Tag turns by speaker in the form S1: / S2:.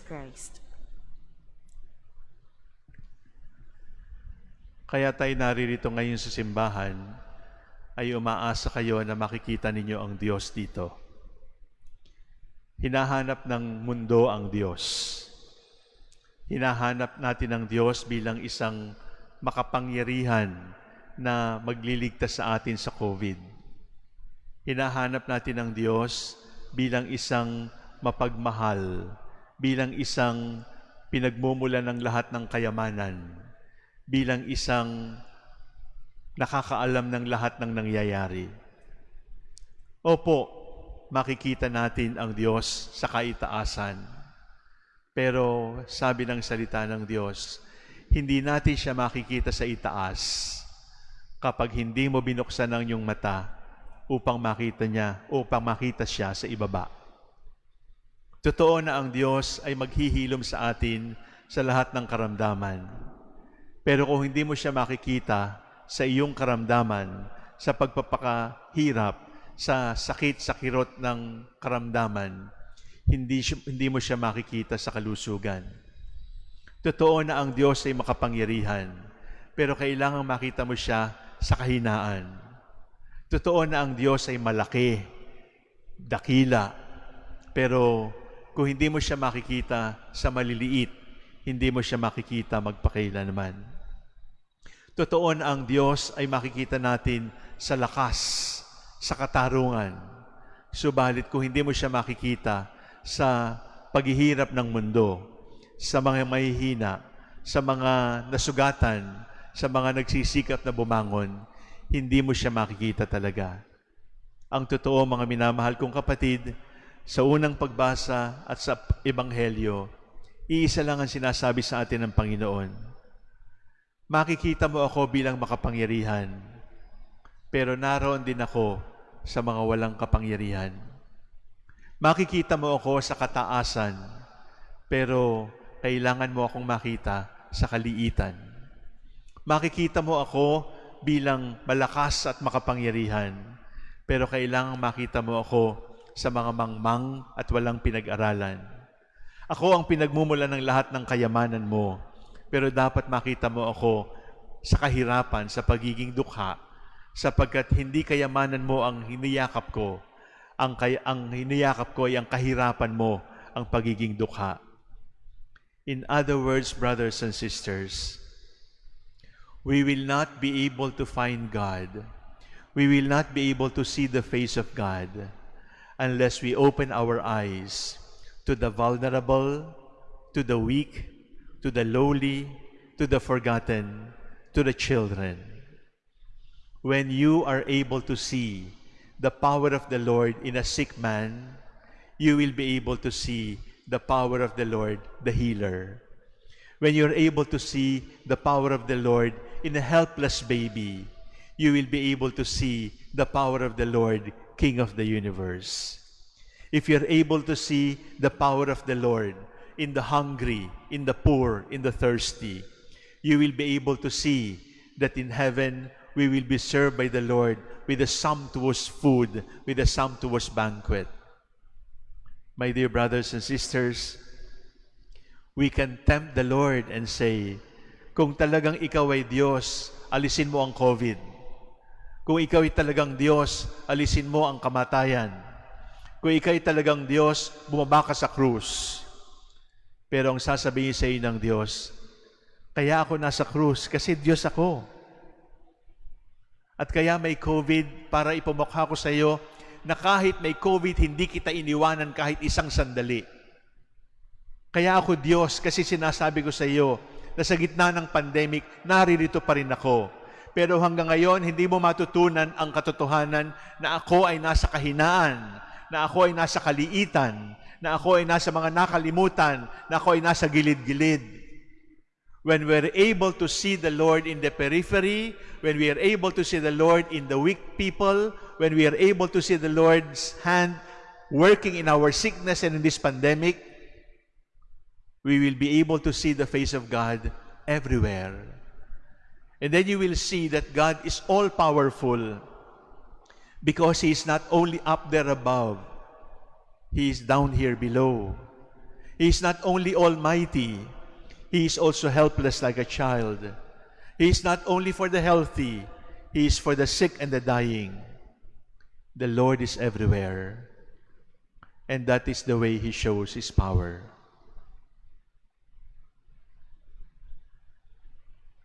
S1: Christ.
S2: Kaya tayo naririto ngayon sa simbahan, ay umaasa kayo na makikita ninyo ang Diyos dito. Hinahanap ng mundo ang Diyos. Hinahanap natin ang Diyos bilang isang makapangyarihan na magliligtas sa atin sa COVID. Hinahanap natin ang Diyos bilang isang mapagmahal, bilang isang pinagmumula ng lahat ng kayamanan, bilang isang nakakaalam ng lahat ng nangyayari. Opo, makikita natin ang Diyos sa kaitaasan. Pero sabi ng salita ng Diyos, hindi natin siya makikita sa itaas kapag hindi mo binuksan ang iyong mata upang makita niya, upang makita siya sa ibaba. Totoo na ang Diyos ay maghihilom sa atin sa lahat ng karamdaman. Pero kung hindi mo siya makikita sa iyong karamdaman, sa pagpapakahirap, sa sakit, sa kirot ng karamdaman, hindi, hindi mo siya makikita sa kalusugan. Totoo na ang Diyos ay makapangyarihan, pero kailangan makita mo siya sa kahinaan. Totoo na ang Diyos ay malaki, dakila, pero kung hindi mo siya makikita sa maliliit, hindi mo siya makikita magpakailanman. Totoo ang Diyos ay makikita natin sa lakas, sa katarungan. Subalit kung hindi mo siya makikita sa paghihirap ng mundo, sa mga mahihina, sa mga nasugatan, sa mga nagsisikap na bumangon, hindi mo siya makikita talaga. Ang totoo, mga minamahal kong kapatid, sa unang pagbasa at sa Ebanghelyo, iisa lang ang sinasabi sa atin ng Panginoon. Makikita mo ako bilang makapangyarihan, pero naroon din ako sa mga walang kapangyarihan. Makikita mo ako sa kataasan, pero kailangan mo akong makita sa kaliitan. Makikita mo ako bilang malakas at makapangyarihan, pero kailangan makita mo ako sa mga mangmang at walang pinag-aralan. Ako ang pinagmumula ng lahat ng kayamanan mo, pero dapat makita mo ako sa kahirapan, sa pagiging dukha, sapagkat hindi kayamanan mo ang hiniyakap ko, ang, kay, ang hiniyakap ko ay ang kahirapan mo, ang pagiging dukha. In other words, brothers and sisters, we will not be able to find God. We will not be able to see the face of God unless we open our eyes to the vulnerable, to the weak, to the lowly, to the forgotten, to the children. When you are able to see the power of the Lord in a sick man, you will be able to see the power of the Lord, the healer. When you're able to see the power of the Lord in a helpless baby, you will be able to see the power of the Lord, King of the universe. If you're able to see the power of the Lord in the hungry, in the poor, in the thirsty, you will be able to see that in heaven we will be served by the Lord with a sumptuous food, with a sumptuous banquet. My dear brothers and sisters, we can tempt the Lord and say, kung talagang ikaw ay Diyos, alisin mo ang COVID. Kung ikaw ay talagang Diyos, alisin mo ang kamatayan. Kung ikaw ay talagang Diyos, bumaba ka sa krus. Pero ang sasabihin sa iyo ng Diyos, kaya ako nasa krus kasi Diyos ako. At kaya may COVID para ipamukha ko sa iyo na kahit may COVID, hindi kita iniwanan kahit isang sandali. Kaya ako Diyos kasi sinasabi ko sa iyo na sa gitna ng pandemic, naririto pa rin ako. Pero hanggang ngayon, hindi mo matutunan ang katotohanan na ako ay nasa kahinaan, na ako ay nasa kaliitan, na ako ay nasa mga nakalimutan, na ako ay nasa gilid-gilid. When we're able to see the Lord in the periphery, when we are able to see the Lord in the weak people, when we are able to see the Lord's hand working in our sickness and in this pandemic, we will be able to see the face of God everywhere. And then you will see that God is all powerful because He is not only up there above, He is down here below. He is not only almighty, He is also helpless like a child. He is not only for the healthy, He is for the sick and the dying. The Lord is everywhere. And that is the way He shows His power.